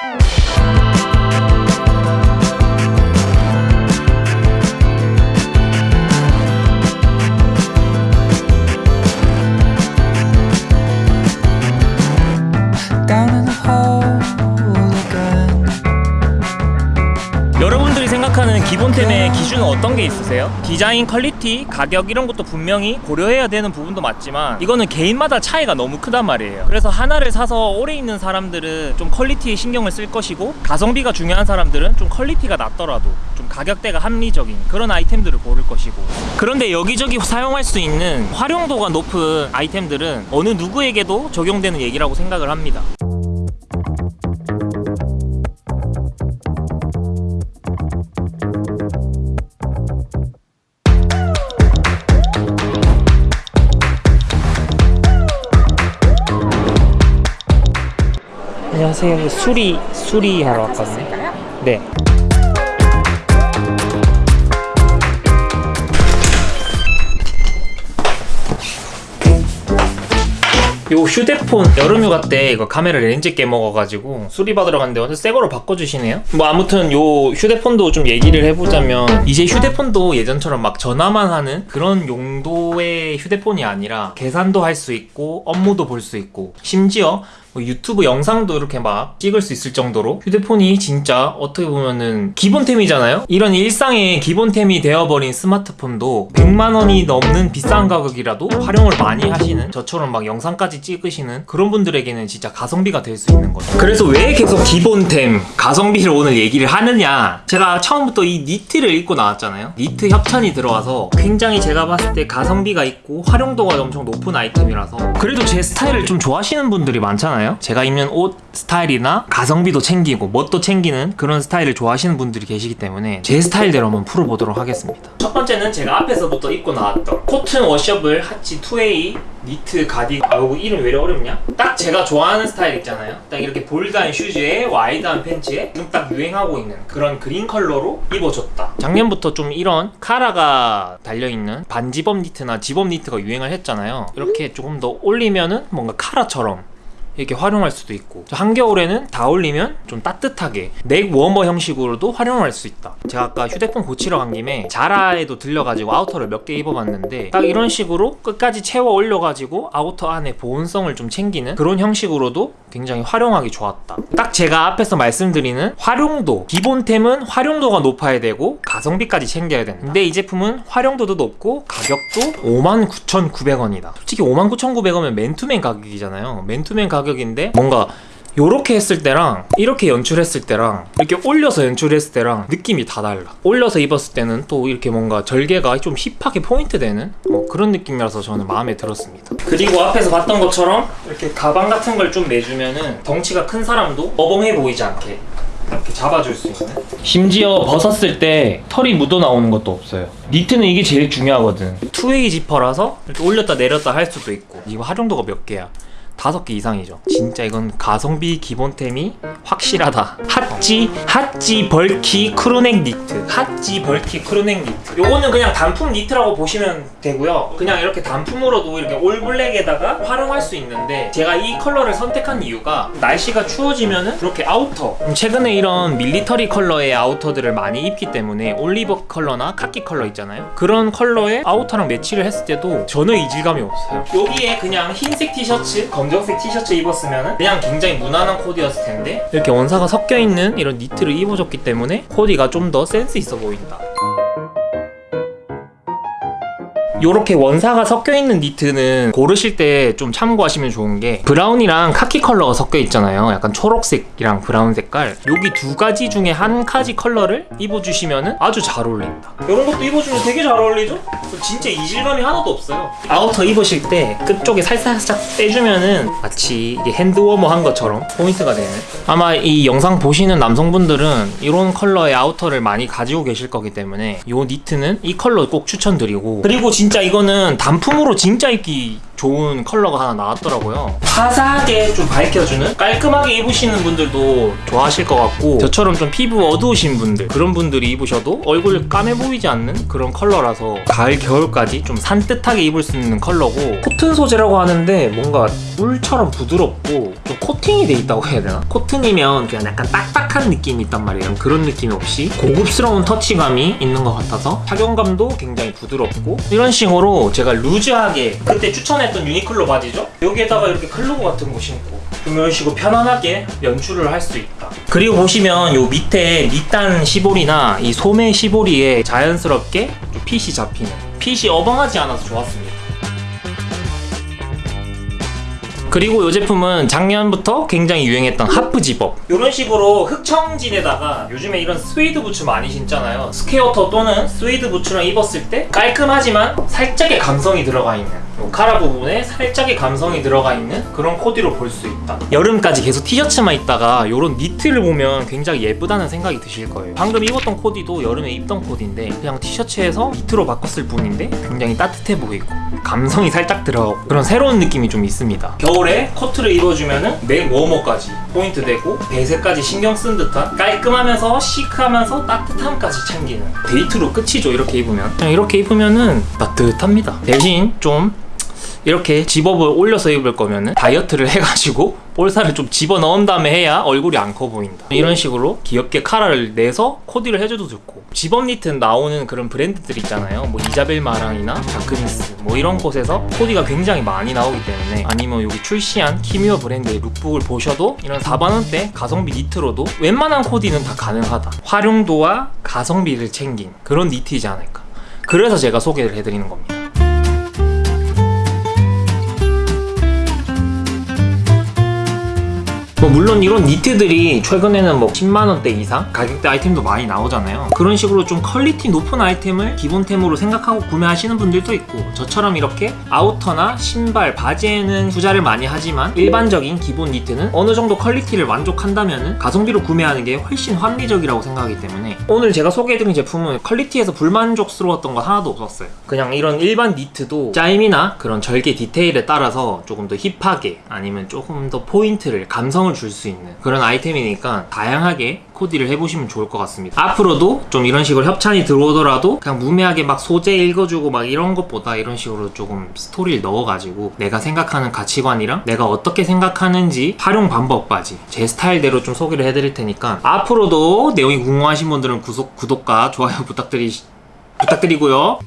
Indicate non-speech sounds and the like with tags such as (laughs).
Bye. 기본템의 기준은 어떤 게 있으세요? 디자인, quality, 가격 이런 것도 분명히 고려해야 되는 부분도 맞지만 이거는 개인마다 차이가 너무 크단 말이에요. 그래서 하나를 사서 오래 입는 사람들은 좀 quality에 신경을 쓸 것이고 가성비가 중요한 사람들은 좀 quality가 낮더라도 좀 가격대가 합리적인 그런 아이템들을 고를 것이고. 그런데 여기저기 (laughs) 사용할 수 있는 활용도가 높은 아이템들은 어느 누구에게도 적용되는 얘기라고 생각을 합니다 안녕하세요. 수리 수리하러 왔거든요. 네. 요 휴대폰 여름휴가 때 이거 카메라 렌즈 깨먹어가지고 수리받으러 갔는데 완전 새 거로 바꿔주시네요 뭐 아무튼 요 휴대폰도 좀 얘기를 해보자면 이제 휴대폰도 예전처럼 막 전화만 하는 그런 용도의 휴대폰이 아니라 계산도 할 수 있고 업무도 볼 수 있고 심지어 뭐 유튜브 영상도 이렇게 막 찍을 수 있을 정도로 휴대폰이 진짜 어떻게 보면은 기본템이잖아요? 이런 일상의 기본템이 되어버린 스마트폰도 100만 원이 넘는 비싼 가격이라도 활용을 많이 하시는 저처럼 막 영상까지 찍으시는 그런 분들에게는 진짜 가성비가 될 수 있는 거죠. 그래서 왜 계속 기본템, 가성비를 오늘 얘기를 하느냐? 제가 처음부터 이 니트를 입고 나왔잖아요. 니트 협찬이 들어와서 굉장히 제가 봤을 때 가성비가 있고 활용도가 엄청 높은 아이템이라서 그래도 제 스타일을 좀 좋아하시는 분들이 많잖아요. 제가 입는 옷 스타일이나 가성비도 챙기고 멋도 챙기는 그런 스타일을 좋아하시는 분들이 계시기 때문에 제 스타일대로 한번 풀어보도록 하겠습니다. 첫 번째는 제가 앞에서부터 입고 나왔던 코튼 washable hacci 2way 니트 가디 아 이거 이름 왜 이렇게 어렵냐? 딱 제가 좋아하는 스타일 있잖아요. 딱 이렇게 bold한 shoes에 wide한 팬츠에 지금 딱 유행하고 있는 그런 그린 컬러로 입어줬다. 작년부터 좀 이런 카라가 달려있는 반zip-up 니트나 지범 니트가 유행을 했잖아요. 이렇게 조금 더 올리면은 뭔가 카라처럼 이렇게 활용할 수도 있고. 한겨울에는 다 올리면 좀 따뜻하게 neck warmer 형식으로도 활용할 수 있다. 제가 아까 휴대폰 고치러 간 김에 자라에도 들려가지고 outer를 몇 개 입어봤는데 딱 이런 식으로 끝까지 채워 올려가지고 outer 안에 보온성을 좀 챙기는 그런 형식으로도 굉장히 활용하기 좋았다. 딱 제가 앞에서 말씀드리는 활용도 기본템은 활용도가 높아야 되고 가성비까지 챙겨야 된다. 근데 이 제품은 활용도도 높고 가격도 59,900원이다. 솔직히 59,900원이면 맨투맨 가격이잖아요. 맨투맨 가격 인데 뭔가 요렇게 했을 때랑 이렇게 연출했을 때랑 이렇게 올려서 연출했을 때랑 느낌이 다 달라. 올려서 입었을 때는 또 이렇게 뭔가 절개가 좀 힙하게 포인트 되는 뭐 그런 느낌이라서 저는 마음에 들었습니다. 그리고 앞에서 봤던 것처럼 이렇게 가방 같은 걸 좀 내주면은 덩치가 큰 사람도 어벙해 보이지 않게 이렇게 잡아줄 수 있는? 심지어 벗었을 때 털이 묻어 나오는 것도 없어요. 니트는 이게 제일 중요하거든. two-way 지퍼라서 이렇게 올렸다 내렸다 할 수도 있고. 이거 활용도가 몇 개야 다섯 개 이상이죠. 진짜 이건 가성비 기본템이 확실하다. hacci hacci bulky crew neck 니트. hacci bulky crew neck 니트. 요거는 그냥 단품 니트라고 보시면 되고요. 그냥 이렇게 단품으로도 이렇게 all black에다가 활용할 수 있는데 제가 이 컬러를 선택한 이유가 날씨가 추워지면은 이렇게 outer. 음, 최근에 이런 military 컬러의 아우터들을 많이 입기 때문에 올리브 컬러나 카키 컬러 있잖아요. 그런 컬러의 outer랑 매치를 했을 때도 전혀 이질감이 없어요. 여기에 그냥 흰색 티셔츠 검정색 티셔츠 입었으면 그냥 굉장히 무난한 코디였을 텐데? 이렇게 원사가 섞여 있는 이런 니트를 입어줬기 때문에 코디가 좀 더 센스 있어 보인다 요렇게 원사가 섞여 있는 니트는 고르실 때 좀 참고하시면 좋은 게 brown이랑 카키 컬러가 섞여 있잖아요. 약간 초록색이랑 brown 색깔. 여기 두 가지 중에 한 가지 컬러를 입어주시면 아주 잘 어울린다. 이런 것도 입어주면 되게 잘 어울리죠? 진짜 이질감이 하나도 없어요. outer 입으실 때 끝쪽에 살살살짝 빼주면은 마치 hand warmer 한 것처럼 포인트가 되는. 아마 이 영상 보시는 남성분들은 이런 컬러의 outer를 많이 가지고 계실 거기 때문에 이 니트는 이 컬러 꼭 추천드리고. 그리고 진짜 이거는 단품으로 진짜 입기 좋은 컬러가 하나 나왔더라고요. 화사하게 좀 밝혀주는 깔끔하게 입으시는 분들도 좋아하실 것 같고 저처럼 좀 피부 어두우신 분들 그런 분들이 입으셔도 얼굴 까매 보이지 않는 그런 컬러라서 가을 겨울까지 좀 산뜻하게 입을 수 있는 컬러고 코튼 소재라고 하는데 뭔가 꿀처럼 부드럽고 좀 코팅이 돼 있다고 해야 되나? 코튼이면 그냥 약간 딱딱한 느낌이 있단 말이에요. 그런 느낌이 없이 고급스러운 터치감이 있는 것 같아서 착용감도 굉장히 부드럽고 이런 식으로 제가 루즈하게 그때 추천 했던 유니클로 바지죠? 여기에다가 이렇게 클로버 같은 거 신고 좀 이런 식으로 편안하게 연출을 할 수 있다. 그리고 보시면 요 밑에 밑단 시보리나 이 소매 시보리에 자연스럽게 좀 핏이 잡히는 핏이 어벙하지 않아서 좋았습니다. 그리고 이 제품은 작년부터 굉장히 유행했던 half zip-up 이런 식으로 흑청진에다가 요즘에 이런 스웨이드 부츠 많이 신잖아요 square toe 또는 스웨이드 부츠랑 입었을 때 깔끔하지만 살짝의 감성이 들어가 있는 요 카라 부분에 살짝의 감성이 들어가 있는 그런 코디로 볼 수 있다. 여름까지 계속 티셔츠만 입다가 이런 니트를 보면 굉장히 예쁘다는 생각이 드실 거예요. 방금 입었던 코디도 여름에 입던 코디인데 그냥 티셔츠에서 니트로 바꿨을 뿐인데 굉장히 따뜻해 보이고 감성이 살짝 들어가고 그런 새로운 느낌이 좀 있습니다. 겨울에 코트를 입어주면 은 neck warmer까지 포인트 되고 배색까지 신경 쓴 듯한 깔끔하면서 chic하면서 따뜻함까지 챙기는 데이트로 끝이죠 이렇게 입으면. 그냥 이렇게 입으면 은 따뜻합니다. 대신 좀 이렇게 zip-up을 올려서 입을 거면은 다이어트를 (laughs) 해가지고 볼살을 좀 집어 넣은 다음에 해야 얼굴이 안 커 보인다. 이런 식으로 귀엽게 카라를 내서 코디를 해줘도 좋고 집업 니트 나오는 그런 브랜드들 있잖아요. 뭐 이자벨 마랑이나 다크니스 뭐 이런 곳에서 코디가 굉장히 많이 나오기 때문에 아니면 여기 출시한 키미어 브랜드의 lookbook을 보셔도 이런 4만원대 가성비 니트로도 웬만한 코디는 다 가능하다. 활용도와 가성비를 챙긴 그런 니트이지 않을까. 그래서 제가 소개를 해드리는 겁니다. 뭐 물론 이런 니트들이 최근에는 뭐 10만원대 이상 가격대 아이템도 많이 나오잖아요. 그런 식으로 좀 quality 높은 아이템을 기본템으로 생각하고 구매하시는 분들도 있고 저처럼 이렇게 아우터나 신발, 바지에는 투자를 많이 하지만 일반적인 기본 니트는 어느 정도 quality를 만족한다면 가성비로 구매하는 게 훨씬 합리적이라고 생각하기 때문에 오늘 제가 소개해드린 제품은 quality에서 불만족스러웠던 거 하나도 없었어요. 그냥 이런 일반 니트도 짜임이나 그런 절개 디테일에 따라서 조금 더 hip하게 아니면 조금 더 포인트를 감성 을 줄 수 있는 그런 아이템이니까 다양하게 코디를 해보시면 좋을 것 같습니다. 앞으로도 좀 이런 식으로 협찬이 들어오더라도 그냥 무매하게 막 소재 읽어주고 막 이런 것보다 이런 식으로 조금 스토리를 넣어가지고 내가 생각하는 가치관이랑 내가 어떻게 생각하는지 활용 방법까지 제 스타일대로 좀 소개를 해드릴 테니까 앞으로도 내용이 궁금하신 분들은 구독, 구독과 좋아요 부탁드리, 부탁드리고요.